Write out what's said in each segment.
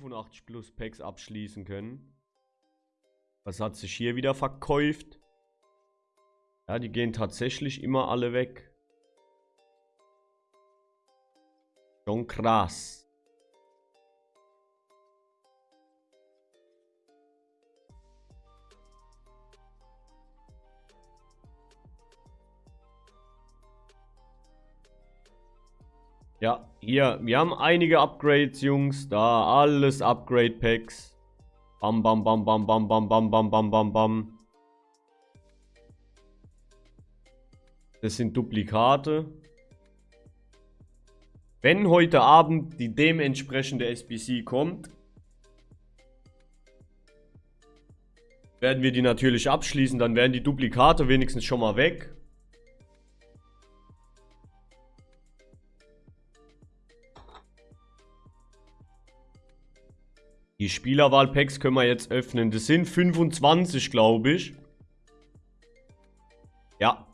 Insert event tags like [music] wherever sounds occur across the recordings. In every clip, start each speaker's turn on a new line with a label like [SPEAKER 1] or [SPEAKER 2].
[SPEAKER 1] 85 plus Packs abschließen können. Was hat sich hier wieder verkäuft? Ja, die gehen tatsächlich immer alle weg. Schon krass. Ja, hier, wir haben einige Upgrades, Jungs. Da, alles Upgrade-Packs. Bam, bam, bam, bam, bam, bam, bam, bam, bam, bam, bam. Das sind Duplikate. Wenn heute Abend die dementsprechende SBC kommt, werden wir die natürlich abschließen. Dann werden die Duplikate wenigstens schon mal weg. Die Spielerwahl-Packs können wir jetzt öffnen. Das sind 25, glaube ich. Ja.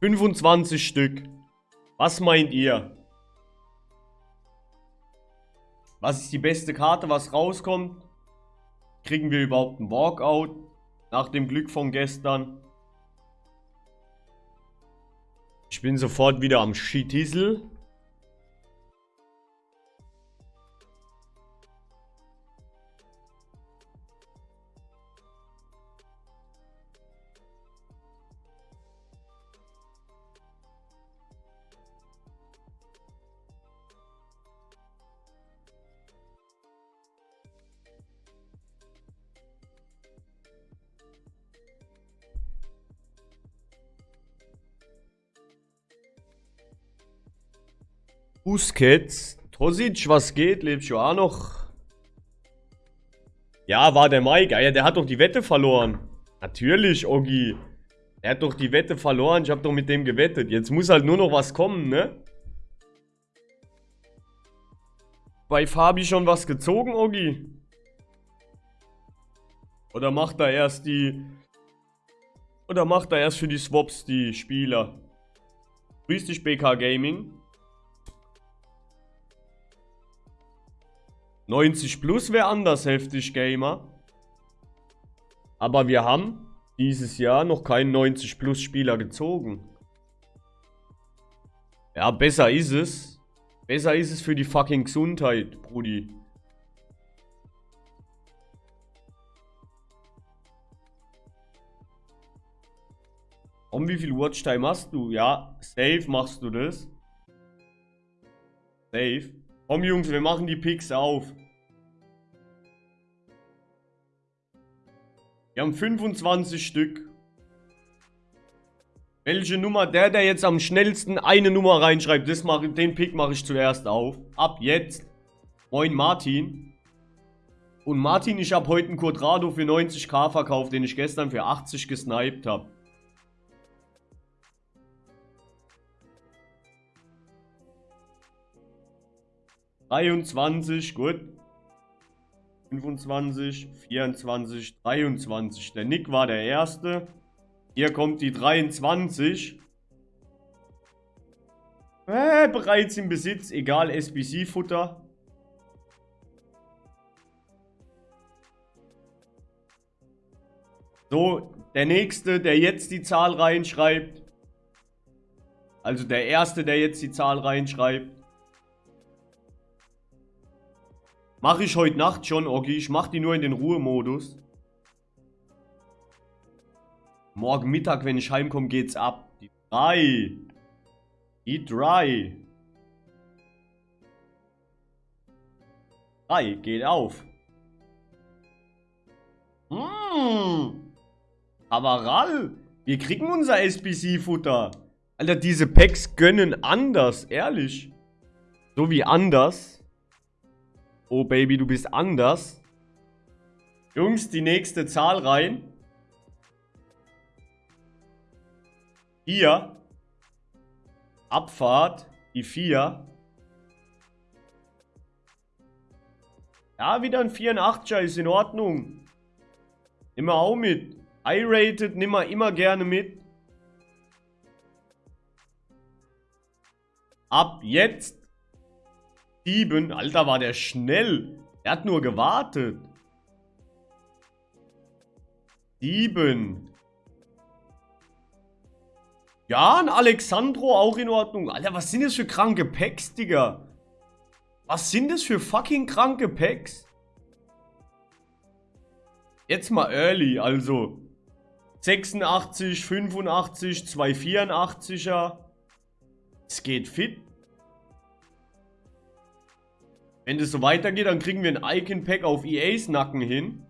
[SPEAKER 1] 25 Stück. Was meint ihr? Was ist die beste Karte, was rauskommt? Kriegen wir überhaupt einen Walkout? Nach dem Glück von gestern. Ich bin sofort wieder am Schittisel. Busquets. Tosic, was geht? Lebst du auch noch? Ja, war der Mike. Ja, der hat doch die Wette verloren. Natürlich, Ogi. Er hat doch die Wette verloren. Ich habe doch mit dem gewettet. Jetzt muss halt nur noch was kommen, ne? Bei Fabi schon was gezogen, Ogi? Oder macht er erst die... Oder macht er erst für die Swaps die Spieler? Grüß dich, BK Gaming. 90 plus wäre anders heftig, Gamer. Aber wir haben dieses Jahr noch keinen 90 plus Spieler gezogen. Ja, besser ist es. Besser ist es für die fucking Gesundheit, Brudi. Um wie viel Watchtime hast du? Ja, safe machst du das. Safe. Komm Jungs, wir machen die Picks auf. Wir haben 25 Stück. Welche Nummer? Der, der jetzt am schnellsten eine Nummer reinschreibt, das mach, den Pick mache ich zuerst auf. Ab jetzt. Moin Martin. Und Martin, ich habe heute einen Quadrado für 90k verkauft, den ich gestern für 80 gesniped habe. 23, gut. 25, 24, 23. Der Nick war der Erste. Hier kommt die 23. Äh, bereits im Besitz. Egal, SBC-Futter. So, der Nächste, der jetzt die Zahl reinschreibt. Also der Erste, der jetzt die Zahl reinschreibt. Mache ich heute Nacht schon, Oggi. Ich mache die nur in den Ruhemodus. Morgen Mittag, wenn ich heimkomme, geht's ab. Die 3. Die 3. 3 geht auf. Mmh. Avaral. Wir kriegen unser SBC-Futter. Alter, diese Packs gönnen anders, ehrlich. So wie anders. Oh Baby, du bist anders. Jungs, die nächste Zahl rein. Hier. Abfahrt. Die 4. Ja, wieder ein 84er ist in Ordnung. Nimm mal auch mit. I-rated, nimm mal immer gerne mit. Ab jetzt 7. Alter, war der schnell. Er hat nur gewartet. Sieben. Ja, ein Alexandro auch in Ordnung. Alter, was sind das für kranke Packs, Digga? Was sind das für fucking kranke Packs? Jetzt mal early, also 86, 85, 284er. Es geht fit. Wenn das so weitergeht, dann kriegen wir ein Icon-Pack auf EAs Nacken hin.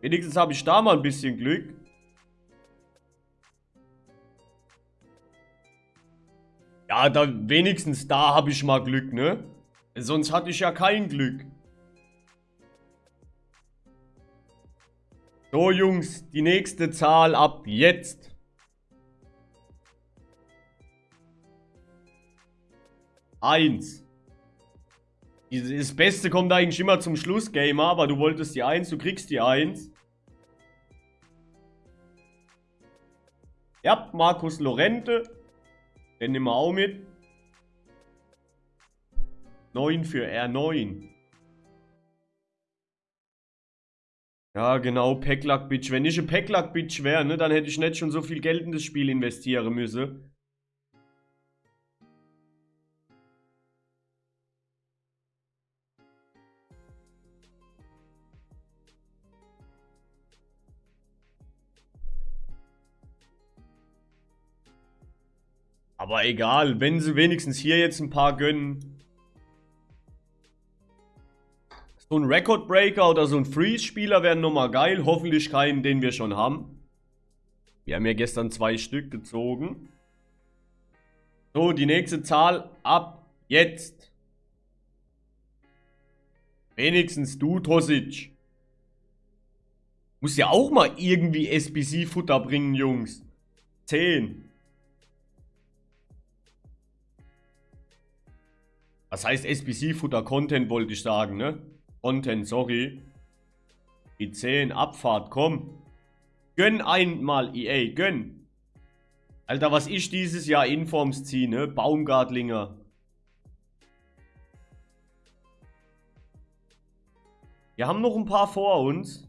[SPEAKER 1] Wenigstens habe ich da mal ein bisschen Glück. Ja, da wenigstens da habe ich mal Glück, ne? Sonst hatte ich ja kein Glück. So, Jungs, die nächste Zahl ab jetzt. Eins. Das Beste kommt eigentlich immer zum Schluss, Gamer, aber du wolltest die Eins, du kriegst die Eins. Ja, Markus Lorente. Den nehmen wir auch mit. 9 für R9. Ja, genau, Packlack-Bitch. Wenn ich ein Packlack-Bitch wäre, ne, dann hätte ich nicht schon so viel Geld in das Spiel investieren müssen. Aber egal, wenn sie wenigstens hier jetzt ein paar gönnen. So ein Record Breaker oder so ein Freeze-Spieler wären nochmal geil. Hoffentlich keinen, den wir schon haben. Wir haben ja gestern zwei Stück gezogen. So, die nächste Zahl ab jetzt. Wenigstens du, Tosic. Muss ja auch mal irgendwie SBC-Futter bringen, Jungs. 10. Was heißt SBC-Futter? Content wollte ich sagen, ne? Content, sorry. Die 10, Abfahrt, komm. Gönn einmal, EA, gönn. Alter, was ich dieses Jahr Informs ziehe, ne? Baumgartlinger. Wir haben noch ein paar vor uns.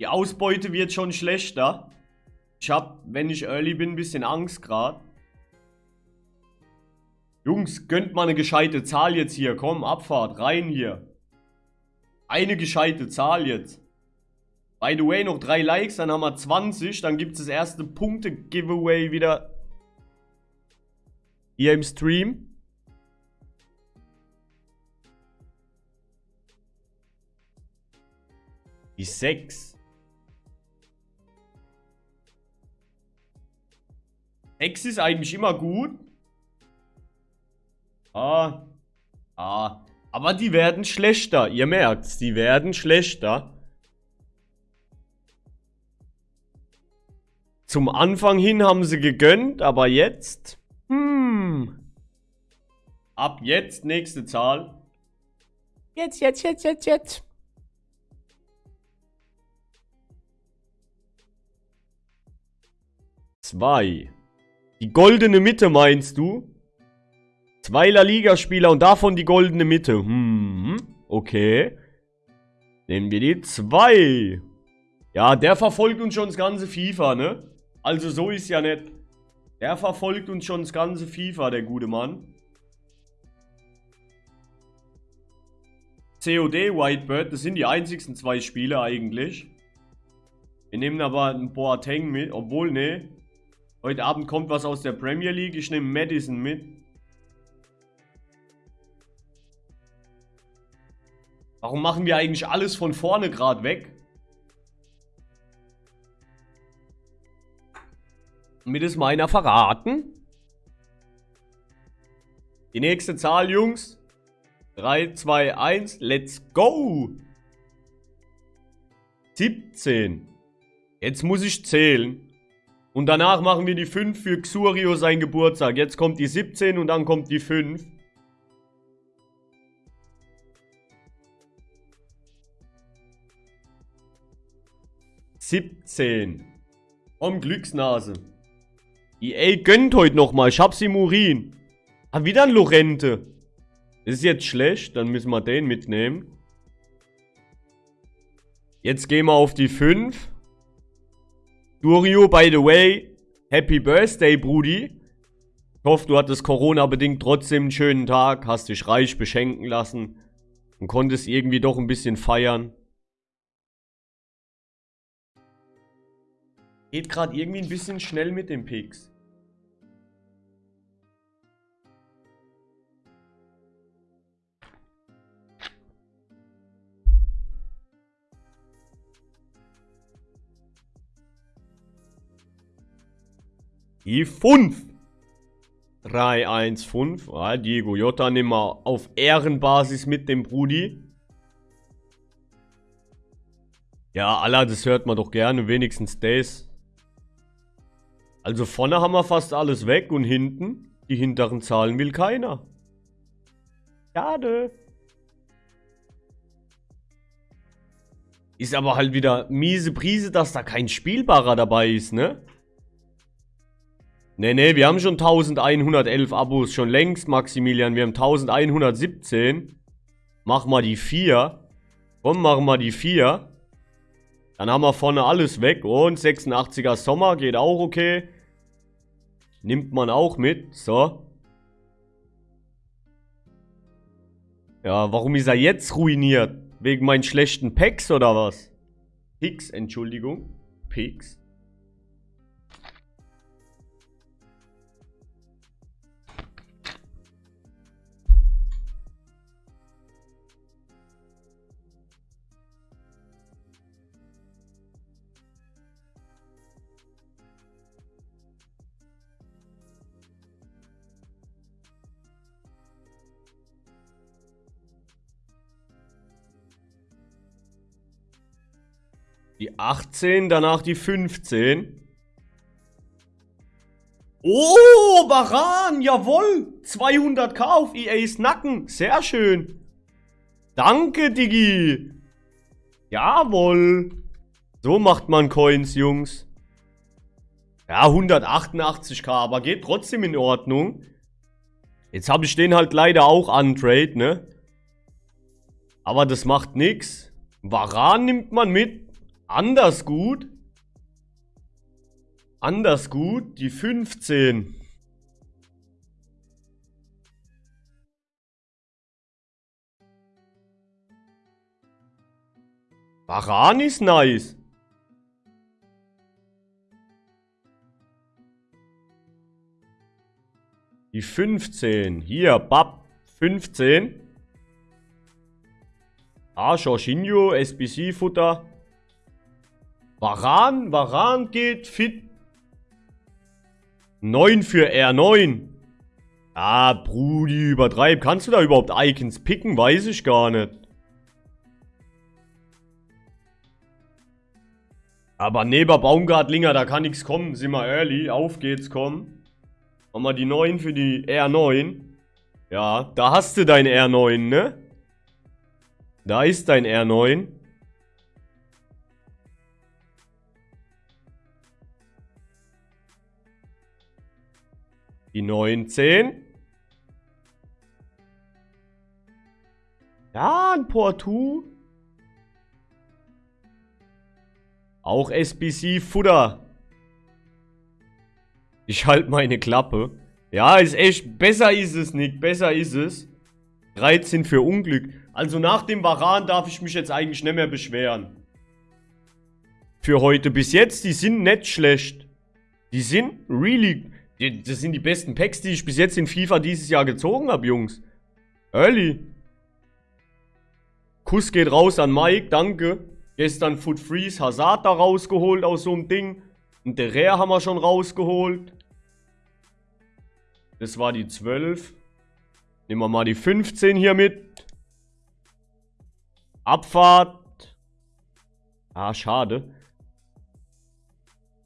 [SPEAKER 1] Die Ausbeute wird schon schlechter. Ich hab, wenn ich early bin, ein bisschen Angst gerade. Jungs, gönnt mal eine gescheite Zahl jetzt hier. Komm, Abfahrt, rein hier. Eine gescheite Zahl jetzt. By the way, noch drei Likes, dann haben wir 20. Dann gibt es das erste Punkte-Giveaway wieder hier im Stream. Die 6. 6 ist eigentlich immer gut. Ah. Ah. Aber die werden schlechter. Ihr merkt's, die werden schlechter. Zum Anfang hin haben sie gegönnt, aber jetzt... Hm. Ab jetzt nächste Zahl. Jetzt, jetzt, jetzt, jetzt, jetzt. Zwei. Die goldene Mitte meinst du? Zwei La Liga-Spieler und davon die goldene Mitte. Hm, okay. Nehmen wir die zwei. Ja, der verfolgt uns schon das ganze FIFA, ne? Also so ist ja nicht. Der verfolgt uns schon das ganze FIFA, der gute Mann. COD, Whitebird, das sind die einzigsten zwei Spiele eigentlich. Wir nehmen aber einen Boateng mit, obwohl, ne. Heute Abend kommt was aus der Premier League. Ich nehme Madison mit. Warum machen wir eigentlich alles von vorne gerade weg? Mit es meiner verraten? Die nächste Zahl, Jungs. 3, 2, 1, let's go! 17. Jetzt muss ich zählen. Und danach machen wir die 5 für Xurio sein Geburtstag. Jetzt kommt die 17 und dann kommt die 5. 17. Komm, Glücksnase. EA gönnt heute nochmal. Ich hab's im Urin. Hab wieder ein Lorente. Ist jetzt schlecht, dann müssen wir den mitnehmen. Jetzt gehen wir auf die 5. Durio, by the way, Happy Birthday, Brudi. Ich hoffe, du hattest Corona-bedingt trotzdem einen schönen Tag, hast dich reich beschenken lassen und konntest irgendwie doch ein bisschen feiern. Geht gerade irgendwie ein bisschen schnell mit dem Picks. Die 5. 3, 1, 5. Ah, Diego Jota nehmen wir auf Ehrenbasis mit dem Brudi. Ja, Allah, das hört man doch gerne. Wenigstens das. Also vorne haben wir fast alles weg und hinten, die hinteren Zahlen will keiner. Schade. Ist aber halt wieder miese Prise, dass da kein Spielbarer dabei ist, ne? Ne, ne, wir haben schon 1111 Abos, schon längst, Maximilian. Wir haben 1117. Mach mal die 4. Komm, mach mal die 4. Dann haben wir vorne alles weg. Und 86er Sommer geht auch okay. Nimmt man auch mit. So. Ja, warum ist er jetzt ruiniert? Wegen meinen schlechten Packs oder was? Picks, Entschuldigung. Picks. Die 18, danach die 15. Oh, Baran, jawohl. 200k auf EAs Nacken. Sehr schön. Danke, Digi. Jawohl. So macht man Coins, Jungs. Ja, 188k, aber geht trotzdem in Ordnung. Jetzt habe ich den halt leider auch untrade, ne? Aber das macht nichts. Varan nimmt man mit. Anders gut. Anders gut. Die 15. Baran ist nice. Die 15. Hier, Bab. 15. Ah, Jorginho, SBC-Futter. Varan, Varan geht fit. 9 für R9. Ah, Brudi, übertreib. Kannst du da überhaupt Icons picken? Weiß ich gar nicht. Aber neben Baumgartlinger, da kann nichts kommen. Sind wir early. Auf geht's, komm. Machen wir die 9 für die R9. Ja, da hast du dein R9, ne? Da ist dein R9. Die 19. Ja, ein Portu. Auch SBC Futter. Ich halte meine Klappe. Ja, ist echt. Besser ist es, Nick. Besser ist es. 13 für Unglück. Also nach dem Varan darf ich mich jetzt eigentlich nicht mehr beschweren. Für heute bis jetzt, die sind nicht schlecht. Die sind really das sind die besten Packs, die ich bis jetzt in FIFA dieses Jahr gezogen habe, Jungs. Early. Kuss geht raus an Mike, danke. Gestern Foot Freeze Hazard da rausgeholt aus so einem Ding. Und der Rare haben wir schon rausgeholt. Das war die 12. Nehmen wir mal die 15 hier mit. Abfahrt. Ah, schade.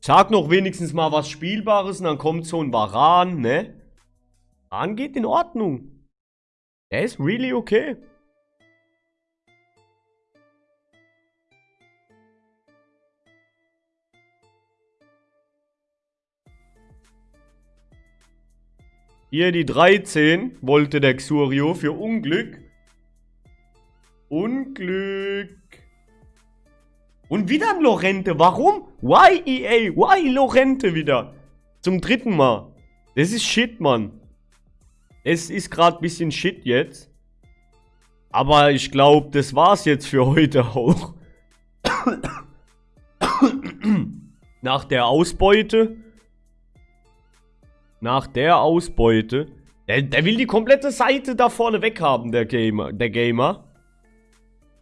[SPEAKER 1] Sag noch wenigstens mal was Spielbares und dann kommt so ein Varan, ne? Varan geht in Ordnung. Er ist really okay. Hier die 13 wollte der Xurio für Unglück. Unglück. Und wieder ein Lorente. Warum? Why EA? Why Lorente wieder? Zum dritten Mal. Das ist Shit, Mann. Es ist gerade ein bisschen Shit jetzt. Aber ich glaube, das war's jetzt für heute auch. [coughs] Nach der Ausbeute. Nach der Ausbeute. Der, der, will die komplette Seite da vorne weghaben, der Gamer. Der Gamer.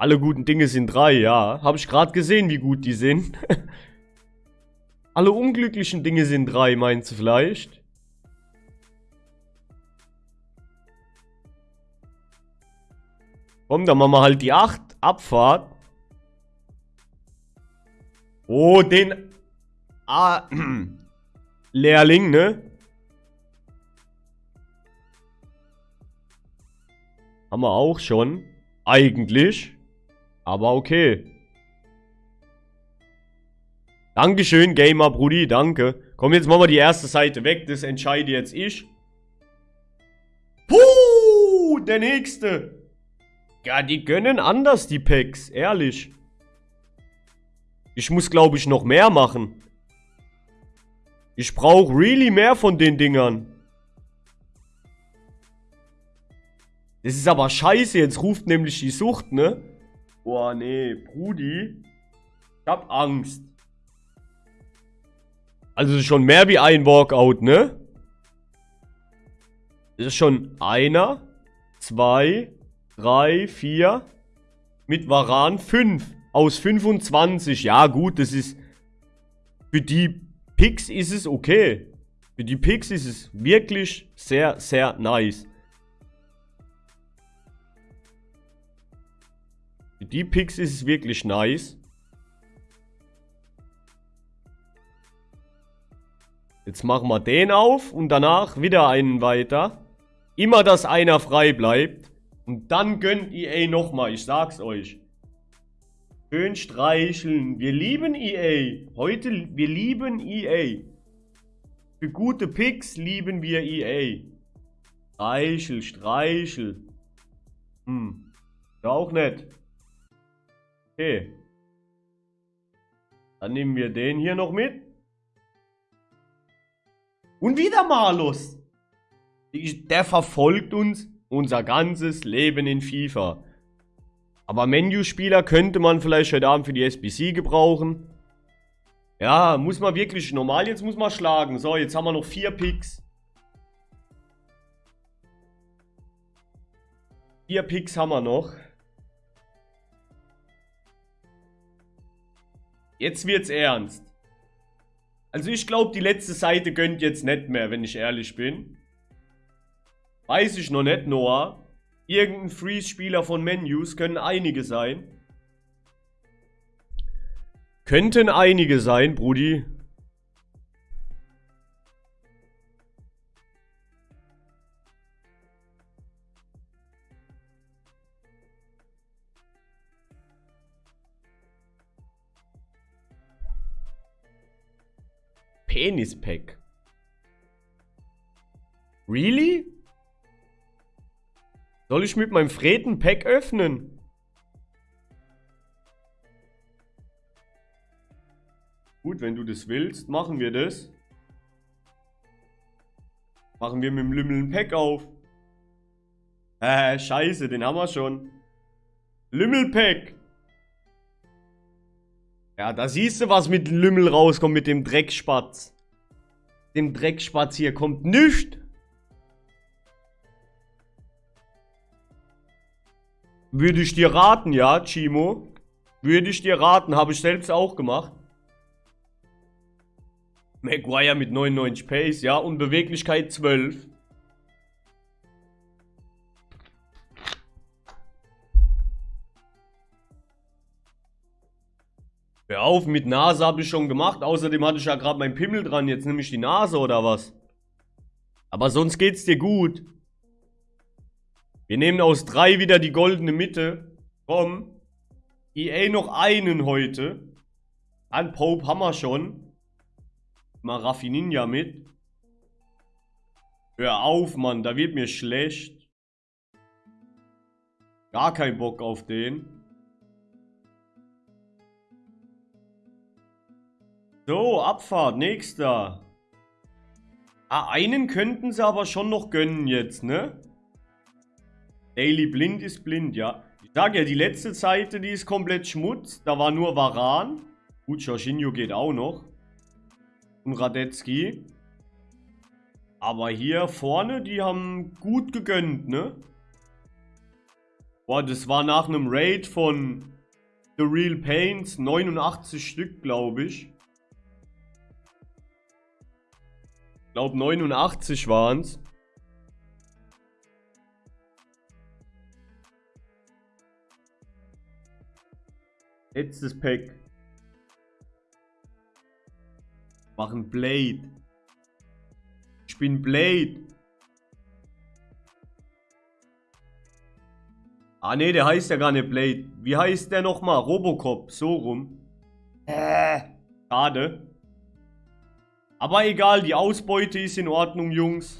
[SPEAKER 1] Alle guten Dinge sind drei, ja. Habe ich gerade gesehen, wie gut die sind. [laughs] Alle unglücklichen Dinge sind drei, meinst du vielleicht? Komm, dann machen wir halt die 8. Abfahrt. Oh, den... Ah, [clears throat] Lehrling, ne? Haben wir auch schon. Eigentlich. Aber okay. Dankeschön, Gamer Brudi, danke. Komm, jetzt machen wir die erste Seite weg. Das entscheide jetzt ich. Puh, der nächste. Ja, die gönnen anders, die Packs. Ehrlich. Ich muss, glaube ich, noch mehr machen. Ich brauche really mehr von den Dingern. Das ist aber scheiße. Jetzt ruft nämlich die Sucht, ne? Boah, nee. Brudi. Ich hab Angst. Also schon mehr wie ein Walkout, ne? Das ist schon einer, zwei, 3, 4. Mit Varan 5. Aus 25. Ja, gut, das ist... Für die Picks ist es okay. Für die Picks ist es wirklich sehr, sehr nice. Die Picks ist wirklich nice. Jetzt machen wir den auf und danach wieder einen weiter. Immer, dass einer frei bleibt. Und dann gönnt EA nochmal, ich sag's euch. Schön streicheln. Wir lieben EA. Heute, wir lieben EA. Für gute Picks lieben wir EA. Streichel, streichel. Hm. Ja, auch nett. Okay. Dann nehmen wir den hier noch mit. Und wieder Malus. Der verfolgt uns unser ganzes Leben in FIFA. Aber Menu-Spieler könnte man vielleicht heute Abend für die SBC gebrauchen. Ja, muss man wirklich normal, jetzt muss man schlagen. So, jetzt haben wir noch vier Picks. Vier Picks haben wir noch. Jetzt wird's ernst. Also ich glaube, die letzte Seite gönnt jetzt nicht mehr, wenn ich ehrlich bin. Weiß ich noch nicht, Noah. Irgendein Freeze-Spieler von Menus können einige sein. Könnten einige sein, Brudi. Penispack. Really? Soll ich mit meinem Freden Pack öffnen? Gut, wenn du das willst, machen wir das. Machen wir mit dem Lümmel ein Pack auf. Äh, scheiße, den haben wir schon. Lümmelpack. Ja, da siehst du, was mit Lümmel rauskommt, mit dem Dreckspatz. Dem Dreckspatz hier kommt nichts. Würde ich dir raten, ja, Chimo. Würde ich dir raten, habe ich selbst auch gemacht. Maguire mit 99 Pace, ja, und Beweglichkeit 12. Hör auf, mit Nase habe ich schon gemacht. Außerdem hatte ich ja gerade meinen Pimmel dran. Jetzt nehme ich die Nase oder was? Aber sonst geht's dir gut. Wir nehmen aus drei wieder die goldene Mitte. Komm. EA noch einen heute. An Pope haben wir schon. Mal Raffininja mit. Hör auf, Mann. Da wird mir schlecht. Gar kein Bock auf den. So, Abfahrt. Nächster. Ah, einen könnten sie aber schon noch gönnen jetzt, ne? Daily Blind ist blind, ja. Ich sag ja, die letzte Seite, die ist komplett Schmutz. Da war nur Varan. Gut, Jorginho geht auch noch. Und Radetzky. Aber hier vorne, die haben gut gegönnt, ne? Boah, das war nach einem Raid von The Real Paints. 89 Stück, glaube ich. Ich glaube 89 waren es. Letztes Pack. Machen Blade. Ich bin Blade. Ah ne, der heißt ja gar nicht Blade. Wie heißt der nochmal? Robocop, so rum. Äh. Schade. Aber egal, die Ausbeute ist in Ordnung, Jungs.